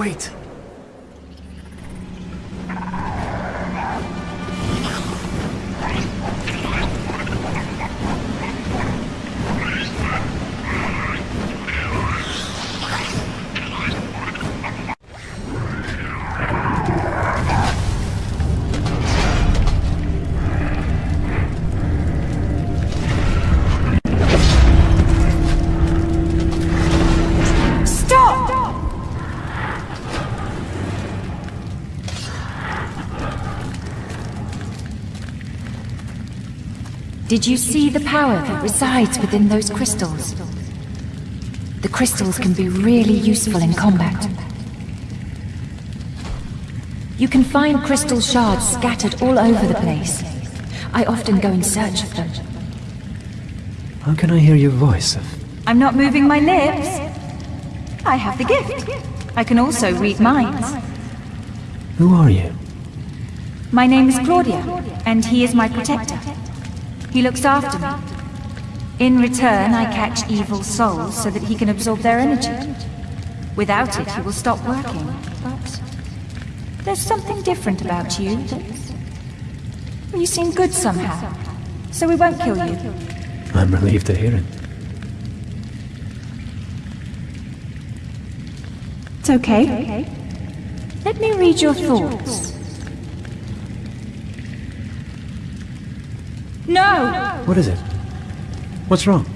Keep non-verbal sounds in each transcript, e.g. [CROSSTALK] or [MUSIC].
Wait. Did you see the power that resides within those crystals? The crystals can be really useful in combat. You can find crystal shards scattered all over the place. I often go in search of them. How can I hear your voice? I'm not moving my lips. I have the gift. I can also read minds. Who are you? My name is Claudia, and he is my protector. He looks after me. In return, I catch evil souls so that he can absorb their energy. Without it, he will stop working. But there's something different about you. You seem good somehow, so we won't kill you. I'm relieved to hear it. It's okay. Let me read your thoughts. No! What is it? What's wrong?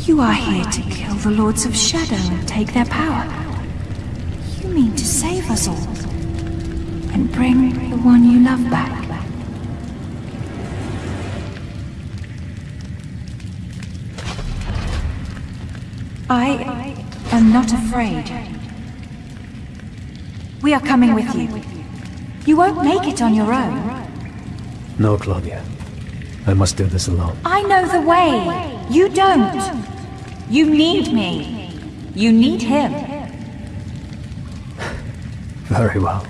You are here to kill the Lords of Shadow and take their power. You mean to save us all and bring the one you love back. I am not afraid. We are coming with you. You won't make it on your own. No, Claudia. I must do this alone. I know the way. You don't. You need me. You need him. [LAUGHS] Very well.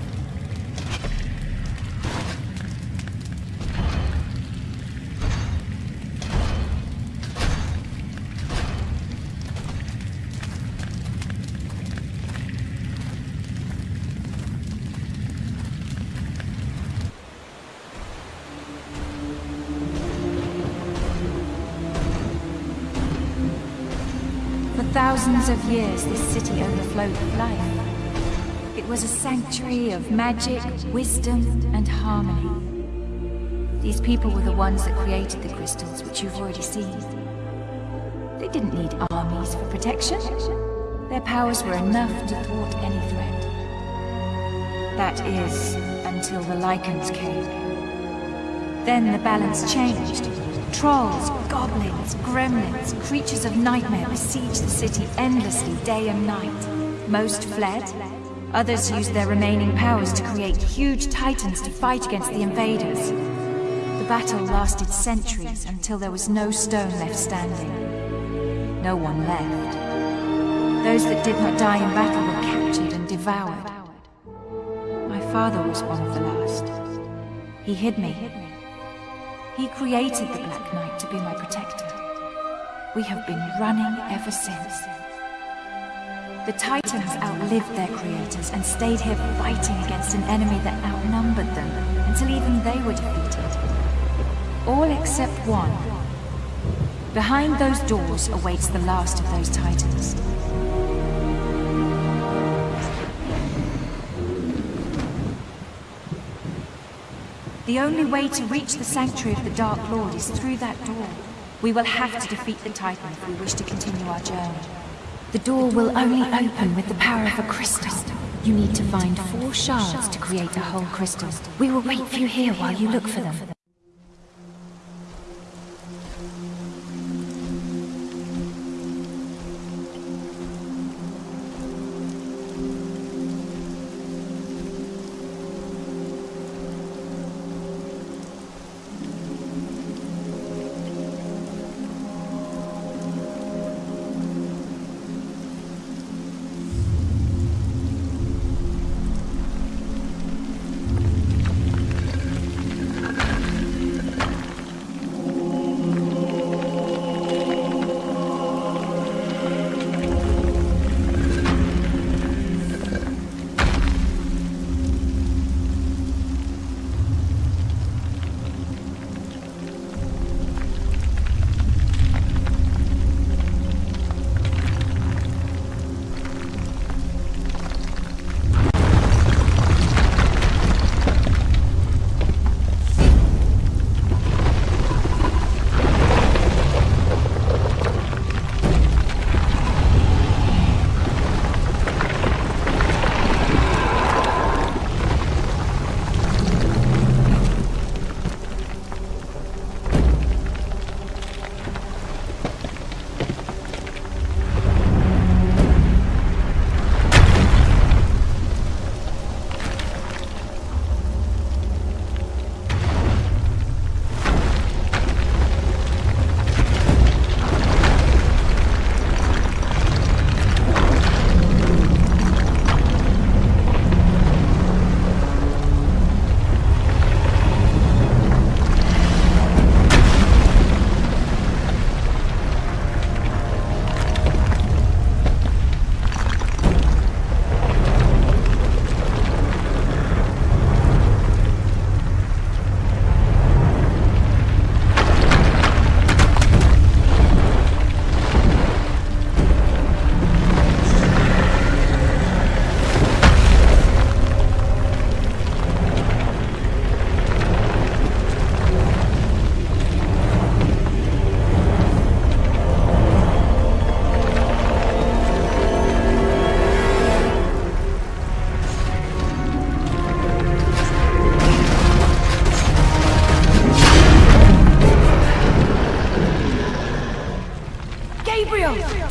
Thousands of years, this city overflowed with life. It was a sanctuary of magic, wisdom, and harmony. These people were the ones that created the crystals, which you've already seen. They didn't need armies for protection. Their powers were enough to thwart any threat. That is, until the Lycans came. Then the balance changed. Trolls, goblins, gremlins, creatures of nightmare besieged the city endlessly day and night. Most fled. Others used their remaining powers to create huge titans to fight against the invaders. The battle lasted centuries until there was no stone left standing. No one left. Those that did not die in battle were captured and devoured. My father was one of the last. He hid me. He created the Black Knight to be my protector. We have been running ever since. The Titans outlived their creators and stayed here fighting against an enemy that outnumbered them until even they were defeated. All except one. Behind those doors awaits the last of those Titans. The only way to reach the Sanctuary of the Dark Lord is through that door. We will have to defeat the Titan if we wish to continue our journey. The door will only open with the power of a crystal. You need to find four shards to create a whole crystal. We will wait for you here while you look for them.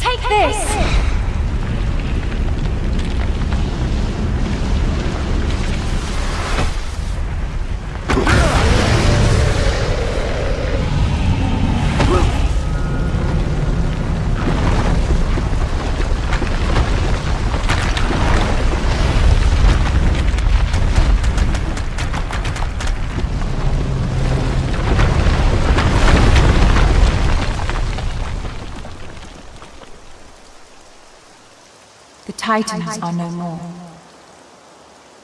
Take this! Titans are no more.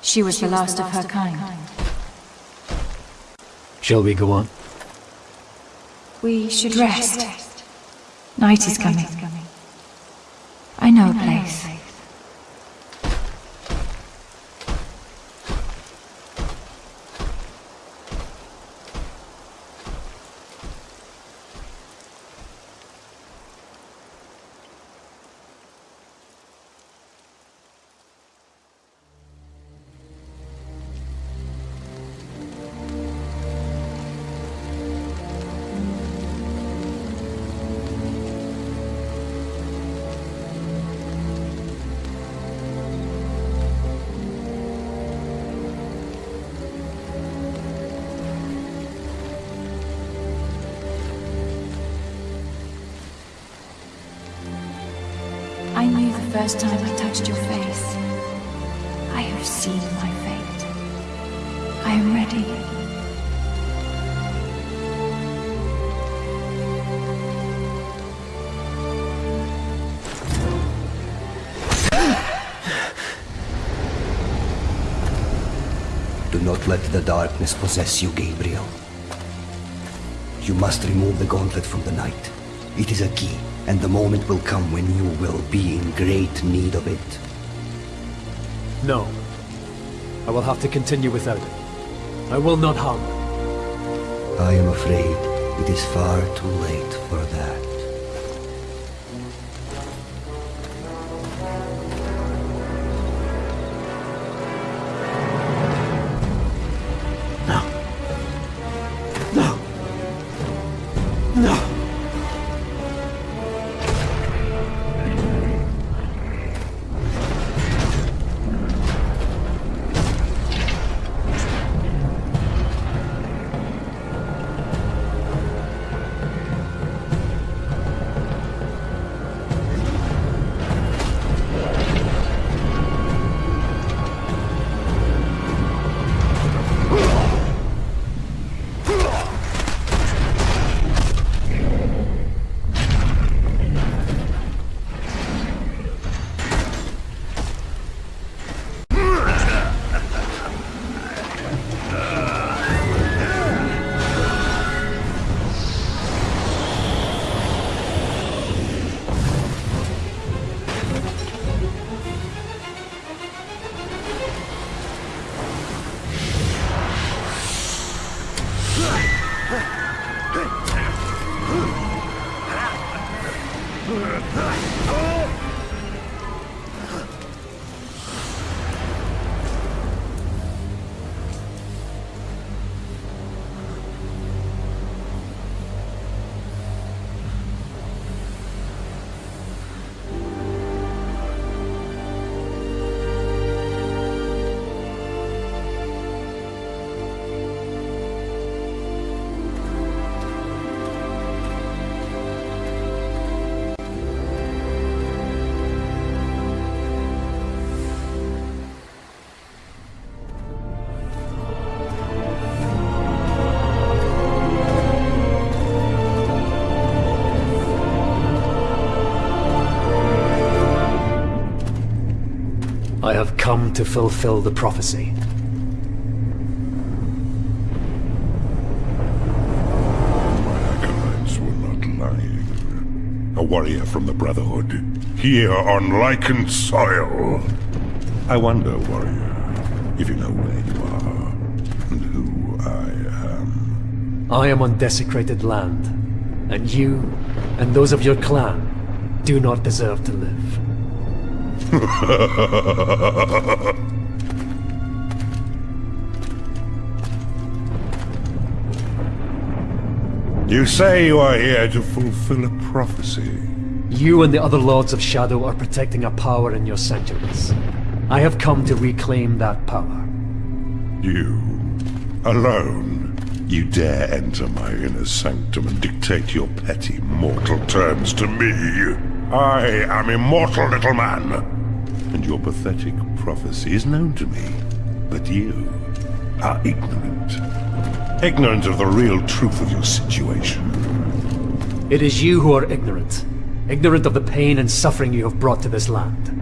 She was the last of her kind. Shall we go on? We should rest. Night is coming. I know a place. First time I touched your face. I have seen my fate. I am ready. Do not let the darkness possess you, Gabriel. You must remove the gauntlet from the Knight. It is a key, and the moment will come when you will be in great need of it. No. I will have to continue without it. I will not hung. I am afraid it is far too late for that. No. No. No. Come to fulfill the prophecy. Acolytes were not lying. A warrior from the Brotherhood, here on Lycan soil. I wonder, warrior, if you know where you are, and who I am. I am on desecrated land, and you and those of your clan do not deserve to live. [LAUGHS] You say you are here to fulfill a prophecy. You and the other Lords of Shadow are protecting a power in your sanctuaries. I have come to reclaim that power. You, alone, you dare enter my inner sanctum and dictate your petty mortal terms to me. I am immortal, little man and your pathetic prophecy is known to me. But you are ignorant. Ignorant of the real truth of your situation. It is you who are ignorant. Ignorant of the pain and suffering you have brought to this land.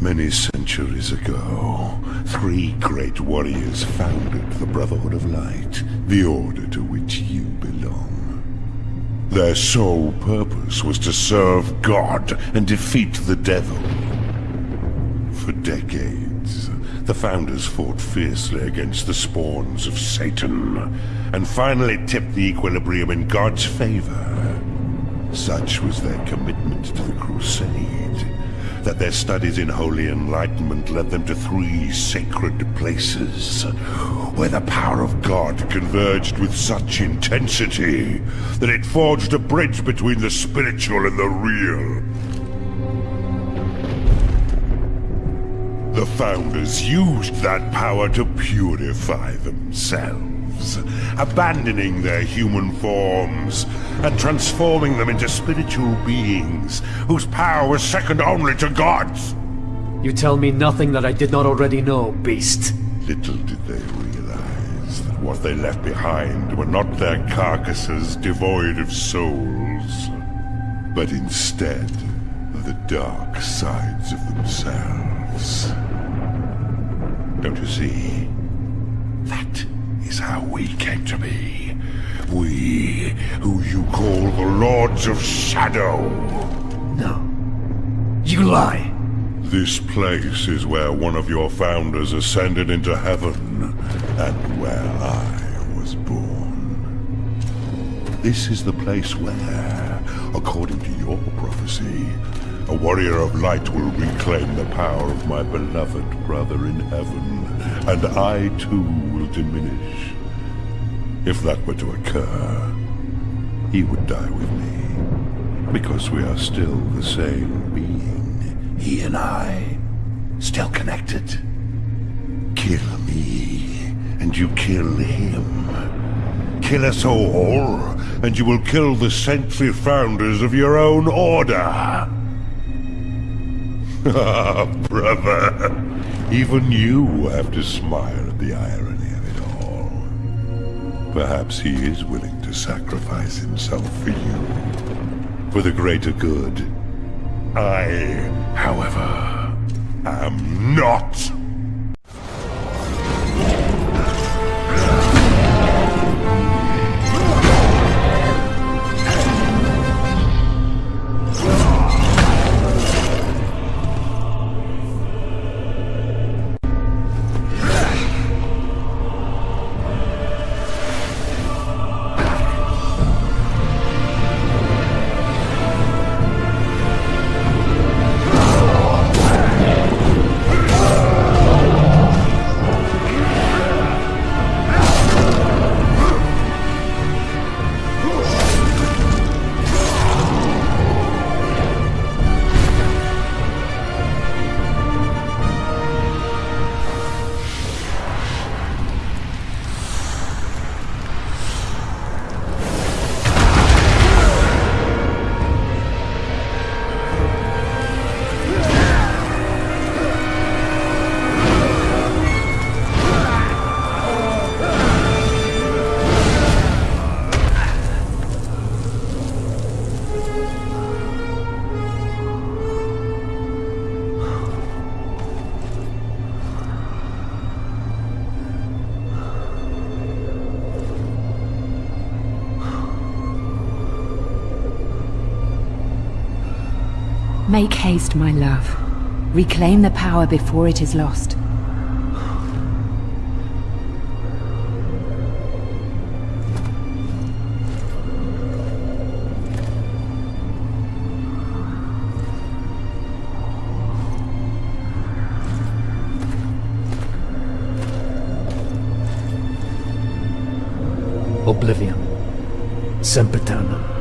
Many centuries ago, three great warriors founded the Brotherhood of Light, the order to which you their sole purpose was to serve God and defeat the devil. For decades, the founders fought fiercely against the spawns of Satan, and finally tipped the equilibrium in God's favor. Such was their commitment to the crusade, that their studies in holy enlightenment led them to three sacred places, where the power of God converged with such intensity that it forged a bridge between the spiritual and the real. The Founders used that power to purify themselves, abandoning their human forms and transforming them into spiritual beings whose power was second only to God's. You tell me nothing that I did not already know, beast. Little did they realize that what they left behind were not their carcasses devoid of souls, but instead the dark sides of themselves. Don't you see? Is how we came to be. We, who you call the Lords of Shadow. No. You lie. This place is where one of your founders ascended into heaven, and where I was born. This is the place where, according to your prophecy, a warrior of light will reclaim the power of my beloved brother in heaven, and I too will diminish. If that were to occur, he would die with me, because we are still the same being, he and I, still connected. Kill me, and you kill him. Kill us all, and you will kill the century founders of your own order. [LAUGHS] Ah, brother. Even you have to smile at the irony of it all. Perhaps he is willing to sacrifice himself for you. For the greater good. I, however, am not. Make haste, my love. Reclaim the power before it is lost. Oblivion. Sempiternum.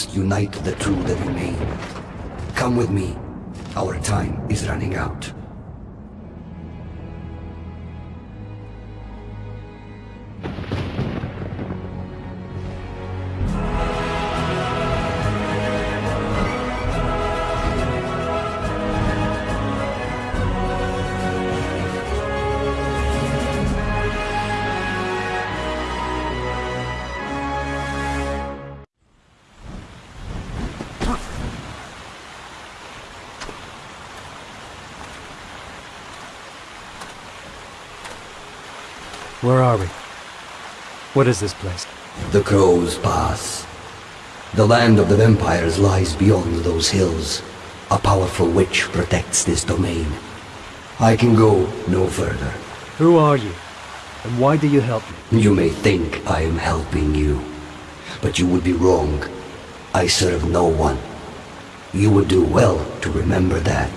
Must unite the two that remain. Come with me. Our time is running out. Where are we? What is this place? The Crow's Pass. The land of the vampires lies beyond those hills. A powerful witch protects this domain. I can go no further. Who are you? And why do you help me? You may think I am helping you, but you would be wrong. I serve no one. You would do well to remember that.